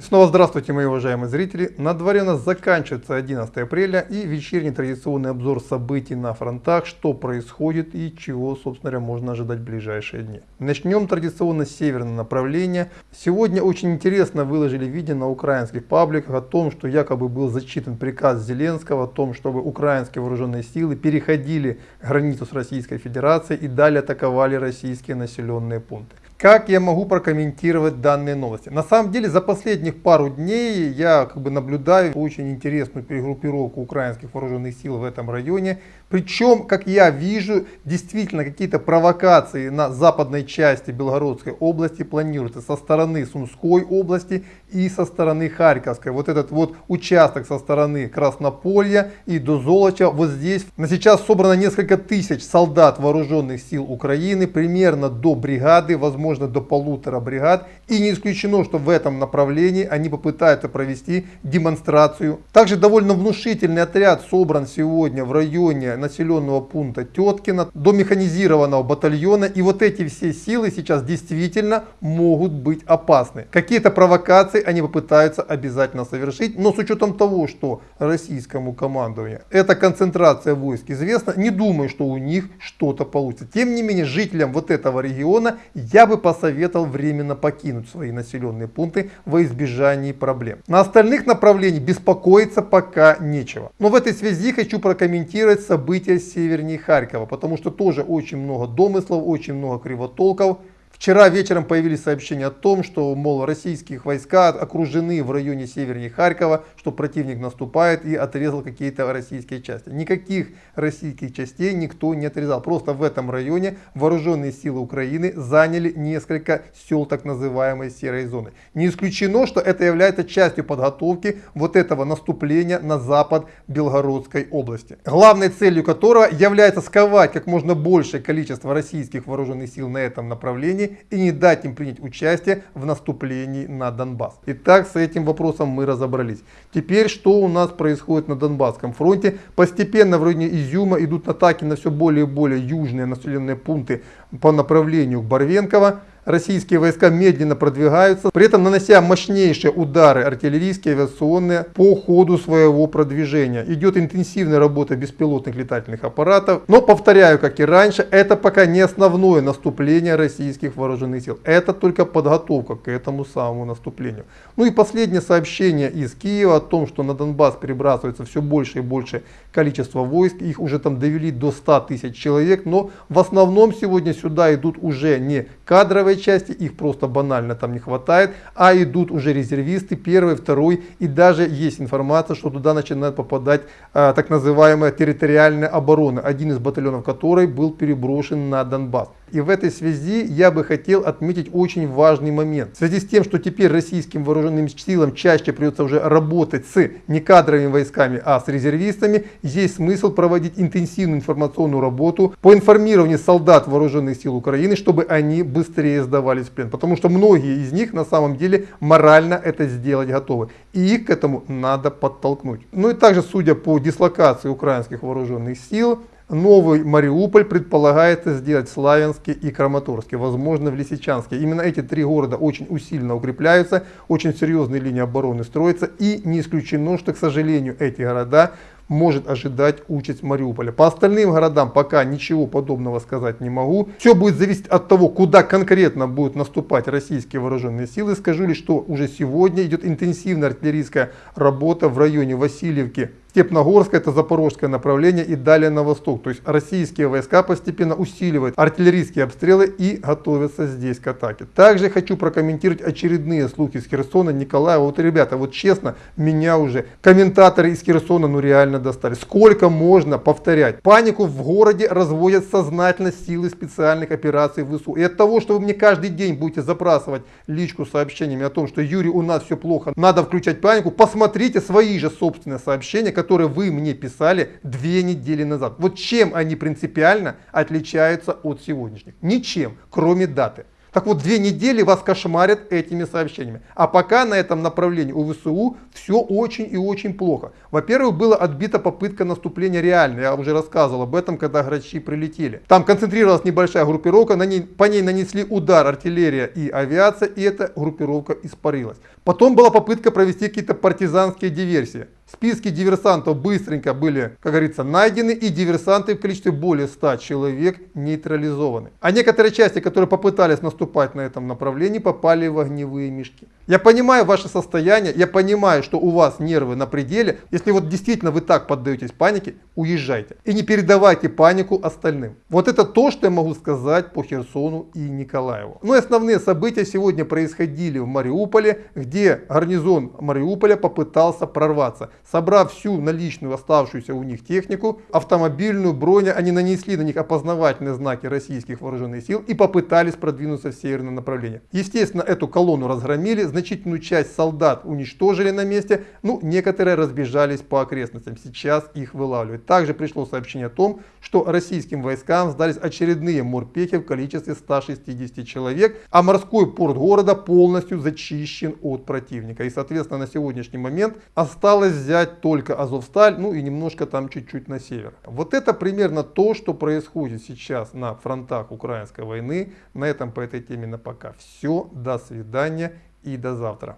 Снова здравствуйте, мои уважаемые зрители. На дворе у нас заканчивается 11 апреля и вечерний традиционный обзор событий на фронтах, что происходит и чего, собственно говоря, можно ожидать в ближайшие дни. Начнем традиционно с северного направления. Сегодня очень интересно выложили видео на украинских пабликах о том, что якобы был зачитан приказ Зеленского о том, чтобы украинские вооруженные силы переходили границу с Российской Федерацией и далее атаковали российские населенные пункты. Как я могу прокомментировать данные новости? На самом деле за последних пару дней я как бы наблюдаю очень интересную перегруппировку украинских вооруженных сил в этом районе. Причем, как я вижу, действительно какие-то провокации на западной части Белгородской области планируются со стороны Сумской области и со стороны Харьковской. Вот этот вот участок со стороны Краснополья и до Золоча. Вот здесь на сейчас собрано несколько тысяч солдат вооруженных сил Украины, примерно до бригады, возможно до полутора бригад. И не исключено, что в этом направлении они попытаются провести демонстрацию. Также довольно внушительный отряд собран сегодня в районе населенного пункта Теткина до механизированного батальона. И вот эти все силы сейчас действительно могут быть опасны. Какие-то провокации они попытаются обязательно совершить. Но с учетом того, что российскому командованию эта концентрация войск известна, не думаю, что у них что-то получится. Тем не менее, жителям вот этого региона я бы посоветовал временно покинуть свои населенные пункты во избежании проблем. На остальных направлениях беспокоиться пока нечего. Но в этой связи хочу прокомментировать события севернее Харькова, потому что тоже очень много домыслов, очень много кривотолков. Вчера вечером появились сообщения о том, что, мол, российские войска окружены в районе севернее Харькова, что противник наступает и отрезал какие-то российские части. Никаких российских частей никто не отрезал. Просто в этом районе вооруженные силы Украины заняли несколько сел так называемой серой зоны. Не исключено, что это является частью подготовки вот этого наступления на запад Белгородской области. Главной целью которого является сковать как можно большее количество российских вооруженных сил на этом направлении и не дать им принять участие в наступлении на Донбасс. Итак, с этим вопросом мы разобрались. Теперь, что у нас происходит на Донбасском фронте? Постепенно в районе Изюма идут атаки на все более и более южные населенные пункты по направлению к Барвенково российские войска медленно продвигаются, при этом нанося мощнейшие удары артиллерийские, авиационные по ходу своего продвижения. Идет интенсивная работа беспилотных летательных аппаратов, но повторяю, как и раньше, это пока не основное наступление российских вооруженных сил. Это только подготовка к этому самому наступлению. Ну и последнее сообщение из Киева о том, что на Донбасс перебрасывается все больше и больше количество войск. Их уже там довели до 100 тысяч человек, но в основном сегодня сюда идут уже не кадровые первой части, их просто банально там не хватает, а идут уже резервисты, первый, второй, и даже есть информация, что туда начинает попадать а, так называемая территориальная оборона, один из батальонов которой был переброшен на Донбасс. И в этой связи я бы хотел отметить очень важный момент. В связи с тем, что теперь российским вооруженным силам чаще придется уже работать с не кадровыми войсками, а с резервистами, есть смысл проводить интенсивную информационную работу по информированию солдат вооруженных сил Украины, чтобы они быстрее сдавались в плен. Потому что многие из них на самом деле морально это сделать готовы. И их к этому надо подтолкнуть. Ну и также, судя по дислокации украинских вооруженных сил, Новый Мариуполь предполагается сделать в Славянске и Краматорске, возможно в Лисичанске. Именно эти три города очень усиленно укрепляются, очень серьезные линии обороны строятся и не исключено, что, к сожалению, эти города может ожидать участь Мариуполя. По остальным городам пока ничего подобного сказать не могу. Все будет зависеть от того, куда конкретно будут наступать российские вооруженные силы. Скажу лишь, что уже сегодня идет интенсивная артиллерийская работа в районе Васильевки Степногорское, это запорожское направление и далее на восток. То есть российские войска постепенно усиливают артиллерийские обстрелы и готовятся здесь к атаке. Также хочу прокомментировать очередные слухи из Херсона, Николаева. Вот, ребята, вот честно, меня уже комментаторы из Херсона ну реально достали. Сколько можно повторять? Панику в городе разводят сознательно силы специальных операций ВСУ. И от того, что вы мне каждый день будете забрасывать личку сообщениями о том, что Юрий, у нас все плохо, надо включать панику, посмотрите свои же собственные сообщения, которые вы мне писали две недели назад. Вот чем они принципиально отличаются от сегодняшних? Ничем, кроме даты. Так вот, две недели вас кошмарят этими сообщениями. А пока на этом направлении у ВСУ все очень и очень плохо. Во-первых, была отбита попытка наступления реальная. Я уже рассказывал об этом, когда грачи прилетели. Там концентрировалась небольшая группировка, на ней, по ней нанесли удар артиллерия и авиация, и эта группировка испарилась. Потом была попытка провести какие-то партизанские диверсии. Списки диверсантов быстренько были, как говорится, найдены, и диверсанты в количестве более 100 человек нейтрализованы. А некоторые части, которые попытались наступать на этом направлении, попали в огневые мешки. Я понимаю ваше состояние, я понимаю, что у вас нервы на пределе. Если вот действительно вы так поддаетесь панике, уезжайте. И не передавайте панику остальным. Вот это то, что я могу сказать по Херсону и Николаеву. Ну и основные события сегодня происходили в Мариуполе, где гарнизон Мариуполя попытался прорваться. Собрав всю наличную оставшуюся у них технику, автомобильную, броню, они нанесли на них опознавательные знаки российских вооруженных сил и попытались продвинуться в северное направление. Естественно, эту колонну разгромили, значительную часть солдат уничтожили на месте, ну, некоторые разбежались по окрестностям, сейчас их вылавливают. Также пришло сообщение о том, что российским войскам сдались очередные морпехи в количестве 160 человек, а морской порт города полностью зачищен от противника. И, соответственно, на сегодняшний момент осталось взять только Азовсталь, ну и немножко там чуть-чуть на север. Вот это примерно то, что происходит сейчас на фронтах украинской войны. На этом по этой теме на пока все. До свидания и до завтра.